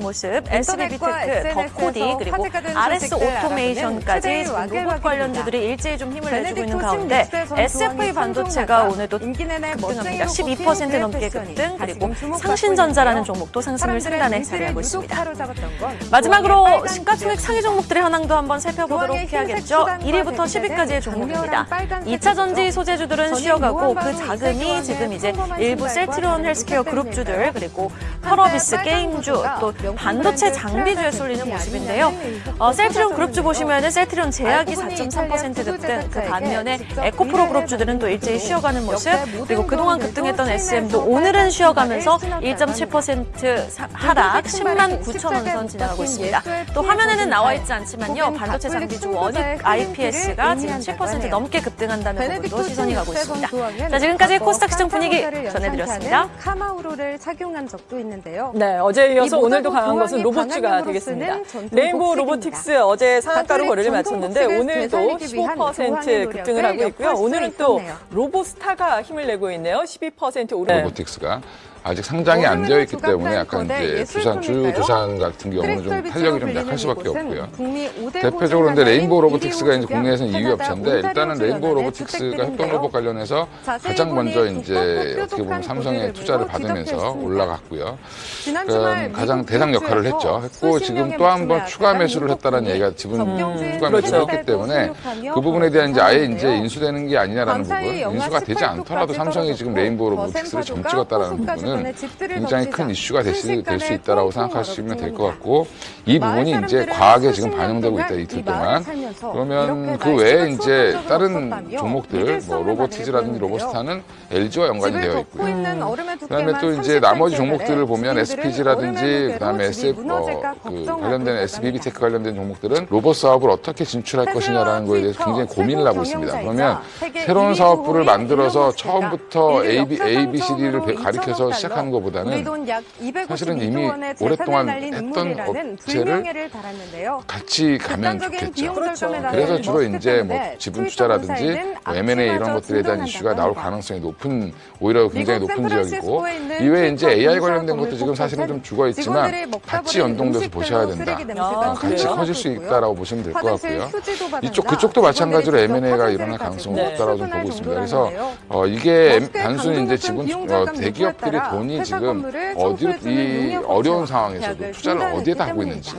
모습, SBB 인터넷과 테크, SNS에서 더코디, 그리고 RS 오토메이션까지 지금 로봇 관련주들이 일제히 좀 힘을 내주고 있는 가운데 선수와 반도체가 오늘도 급등합니다. 멋쟁이로 12% 뽑힌 넘게 급등, 그리고 상신전자라는. 종목도 상승을 상단에 자리하고 있습니다. 마지막으로 빨간 시가총액 상위 종목들의 현황도 한번 살펴보도록 해야겠죠. 수단과 1위부터 대체된 10위까지의 종목입니다. 강렬한 빨간색 2차 전지. 소재주들은 쉬어가고 그 자금이 지금 이제 일부 셀트리온 헬스케어 그룹주들? 그리고 펄어비스 게임주 또 반도체 장비주에 쏠리는 모습인데요. 어, 셀트리온 그룹주. 보시면은 셀트리온 제약이 알고 보니 4.3% 급등, 그 반면에 에코프로 그룹주들은 또 일제히 쉬어가는 모습, 그리고 그동안 급등했던 SM도 오늘은 쉬어가면서 신발을 1.7% 사- 하락 10만 9천 원선 지나가고 있습니다. 또 화면에는 나와 있지 않지만요. 반도체 장비주 원익 IPS가 지금 7% 넘게 급등한다는 부분도 시선이 가고 있습니다. 자, 지금까지 코스닥 시장 분위기 전해드렸습니다. 카마우로를 착용한 적도 있는데요. 네, 어제 이어서 이 오늘도 강한 것은 로봇주가 되겠습니다. 레인보우. 로보틱스 어제 상한가로 거래를 마쳤는데 오늘도 되살리기 위한 15% 교환의 급등을 하고 있고요. 오늘은 또 있었네요. 로보스타가 힘을 내고 있네요. 12% 오르. 로보틱스가 아직 상장이 안 되어 있기 때문에 약간 이제 두산 주 예술품일까요? 두산 같은 경우는 좀 탄력이 좀 약할 수밖에 없고요. 대표적으로 근데 레인보우 로보틱스가 이제 국내에서는 2위 주변 업체인데 일단은 레인보우 로보틱스가 주택들인데요. 협동 로봇 관련해서 가장 먼저 이제 어떻게 보면 삼성의 투자를 받으면서 올라갔고요. 그러니까 가장 대상 역할을 했죠. 했고 지금 또 한 번 추가 매수를 했다는 얘기가 지분 추가. 매수를 했기 때문에 그 부분에 대한 이제 아예 이제 인수되는 게 아니냐라는 부분, 인수가 되지 18도 않더라도 삼성이 지금 레인보우 로보틱스를 점 파도가 찍었다라는 호숫가 부분은 집들을 굉장히 큰 이슈가 될 수 있다라고 생각하시면 될 것. 같고 이 부분이 이제 과하게 지금 년 반영되고 있다 이 이틀 동안 그러면 그 외에 이제 다른 종목들 뭐 로보티즈라든지. 로보스타는 LG와 연관이 되어 있고요. 그다음에 또 이제 30cm 나머지 래 종목들을 보면 SPG라든지 그다음에 SF 어, 그 걱정하고 관련된 있다고 SBB 합니다. 테크 관련된 종목들은 로봇 사업을 어떻게 진출할 것이냐라는 거에 대해서 굉장히 고민을 하고 있습니다. 그러면 새로운 사업부를 만들어서 처음부터 A, B, A, B, C, D를 가리켜서 시작하는 것보다는 사실은 이미 오랫동안 했던 업체를 같이 가면 좋겠죠. 그렇죠. 그래서 주로 네. 이제 뭐 지분 투자라든지 뭐 M&A 이런 것들에 대한 이슈가 나올 가능성이 높은 오히려 굉장히 높은 지역이고 이외에 이제 AI 관련된 것도 지금 사실은 좀 죽어 있지만 같이 연동돼서 보셔야 된다. 아, 같이 그래요? 커질 수 있다라고 보시면 될 것 같고요. 이쪽 그쪽도 마찬가지로 M&A가 일어날 가능성이 네. 높다라고 좀 보고 있습니다. 그래서 어, 이게 단순히 이제 지분 어, 대기업들이 돈이 지금 어디로 이 어려운 상황에서도 투자를 어디에다 하고 있는지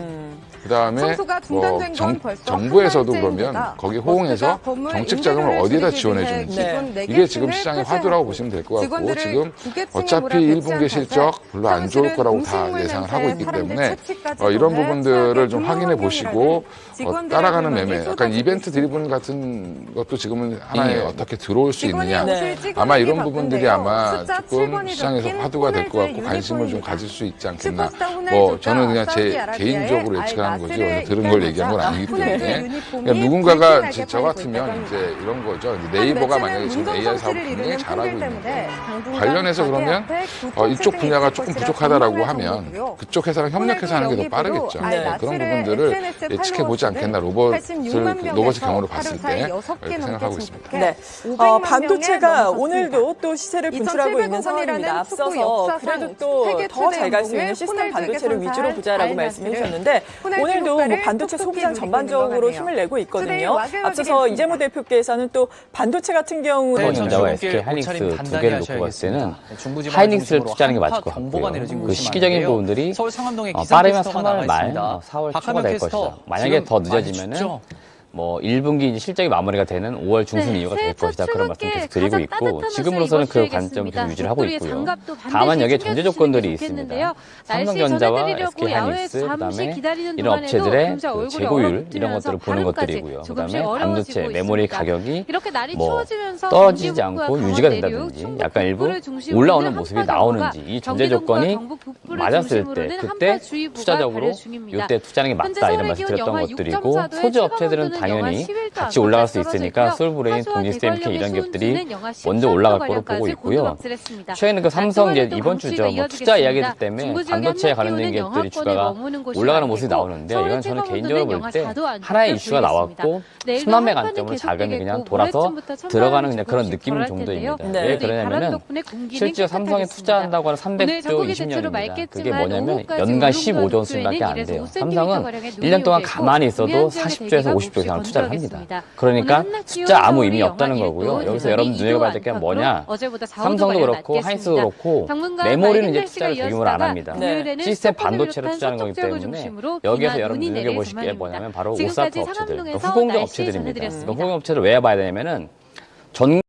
그다음에 뭐 정, 정부에서도 한 그러면. 거기 호응해서 정책 자금을 어디에다 지원해 주는지 기존 네 이게 지금 시장의 화두라고 보시면 될 것 같고 지금 어차피 몰아배치한 1분기 실적 별로 안 좋을 거라고 다 예상을 하고 있기 때문에 어, 이런 부분들을 좀 확인해 보시고 어, 따라가는 매매, 약간 이벤트. 드리븐 같은 것도 지금은 하나에 예. 어떻게 들어올 수 있느냐. 네. 아마 이런 부분들이. 아마 조금 7번이 시장에서 화두가 될 것 같고 관심을 좀. 가질 수 있지 않겠나. 뭐 저는 그냥 제 개인적으로 예측하 는 거지 알나스르에 어디서 들은 걸 얘기한 건 아니기 때문에 그러니까 누군가가 저 같으면 이제. 이런 거죠. 이제 네이버가 만약에 지금 AI 사업을 굉장히 잘하고 있는데 관련해서 그러면 어, 이쪽 분야가 조금 부족하다라고 하면 그쪽 회사랑 협력해서 하는 게 더 빠르겠죠. 네. 그런 부분들을 예측해 보지 않겠나 로봇을 로봇의 경우로 봤을 때 이렇게 생각하고 있습니다. 네. 어, 반도체가 오늘도 또 시세를 분출하고 있는 상황입니다. 앞서서 그래도 또 더 잘 갈 수 있는 시스템 반도체를 위주로 보자라고 말씀해 주셨는데 오늘도 뭐 반도체 소비장 전반적으로 힘을 내고 있거든요. 앞서서 이재모 대표께서는 또 반도체 같은 경우 네, 중국계 SK 하이닉스 두 개를 놓고 봤을. 때는 하이닉스를 투자하는 게 맞을 것 같고요. 그 시기적인. 부분들이 어, 빠르면 캐스터가 3월 나와 말, 있습니다. 어, 4월 초가 될 것이다. 만약에 더 많이 늦어지면은 춥죠? 뭐 1분기 이제 실적이 마무리가 되는 5월 중순 네, 이후가 될첫 것이다 그런 말씀 계속 드리고 있고 지금으로서는 그 관점. 계속 유지를 하고 있고요. 다만 여기에 전제 게 조건들이. 있습니다. 삼성전자와 전해드리려고 SK 야외에 하이닉스 잠시 그다음에 이런 업체들의 그 재고율 이런 것들을 보는 것들이고요. 그다음에 반도체 메모리. 가격이 뭐 떨어지지 않고 유지가 된다든지 약간 일부 올라오는 모습이 나오는지 이 전제 조건이 맞았을 때 그때 투자적으로. 이때 투자하는 게 맞다 이런 말씀 드렸던 것들이고 6.4 도의 소재 업체들은 당연히 같이 올라갈 수 있으니까 솔브레인, 동지스테이크 이런 기업들이 먼저 올라갈 거로 보고 있고요. 최근에 그 삼성 이제 이번 주죠. 뭐 투자 이야기들 때문에 반도체에 관련된 기업들이 주가가 올라가는 모습이 나오는데 이건 저는 개인적으로 볼 때 하나의 이슈가 나왔고 순환매 관점으로 자금이 그냥 돌아서 들어가는 그냥 그런 느낌 정도입니다. 네. 왜 그러냐면은 실제 삼성에 투자한다고 하는 300조 20년입니다. 그게 뭐냐면 연간 15조 원씩밖에 안 돼요. 삼성은 1년 동안 가만히 있어도 40조에서 50조 이상 투자를 합니다. 그러니까 숫자 아무 의미 없다는 거고요. 여기서 여러분 눈여겨 봐야 될 게 뭐냐? 삼성도 그렇고 하이스도 그렇고 메모리는 이제 투자를 대규모로 안 합니다. 네. 시스템 반도체를 투자하는 거기 때문에 여기에서 여러분 눈여겨 보실 게 뭐냐면 바로 오사카 업체들, 그러니까 후공정 업체들입니다. 그러니까 후공정 업체를 왜 봐야 되냐면은 전